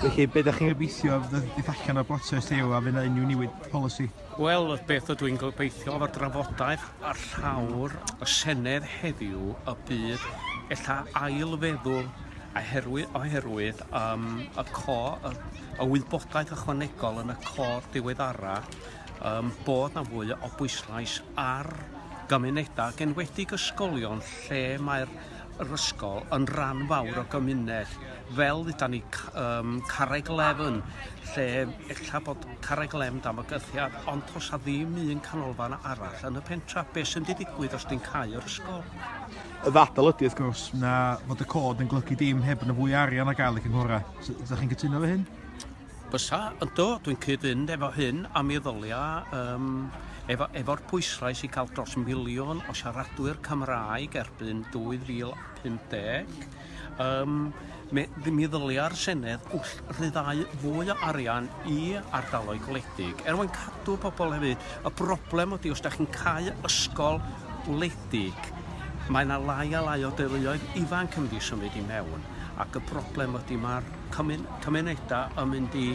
Felly, be ydych chi'n gobeithio fydd ddiff allan o'r brotest yw a fydd yna unrhyw newid polisi? Wel, beth ydw i'n gobeithio o'r drafodaeth a'r llawr y Senedd heddiw y byd ella ailfeddwl oherwydd, oherwydd um, y co, y, y wybodaeth ychwanegol yn y cor diweddara um, bod na fwy o bwyslais ar gymunedau, genwedig ysgolion lle mae'r yr ysgol yn rhan fawr o gymuned fel ydy ni um, carreg lefn lle ella bod carreg lefn am y gythiad ond os a ddim un canolfan arall yn y pentra beth sy'n di digwydd os di'n cael yr ysgol? Y ddadl ydy wrth gwrs na fod y cod yn glygu dim heb yn y fwy arian a gael i cynghorau. Ydych chi'n cytuno fe hyn? Bysa, ynddo, dwi'n cyd-fynd efo hyn a mi ddylia um, efo, efo'r pwyslais i cael dros miliwn o siaradwyr Cymraeg erbyn 2050. Um, mi, mi ddylia'r Senedd wrth ryddau fwy o arian i ardaloedd gwledig. Er mwyn cadw pobl hefyd, y broblem ydy os da chi'n cael ysgol gwledig, Mae yna lai a lai o deuluoedd ifanc yn mynd i symud i mewn ac y broblem ydy mae'r cymunedau yn mynd i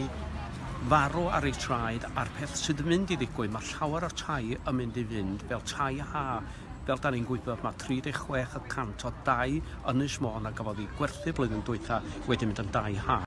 farw ar eu traed a'r peth sydd yn mynd i ddigwydd mae llawer o tai yn mynd i fynd fel tai ha fel da ni'n gwybod mae 36 y cant o dau Ynys Môn a gafodd ei gwerthu blwyddyn dwytha wedi mynd yn dau ha.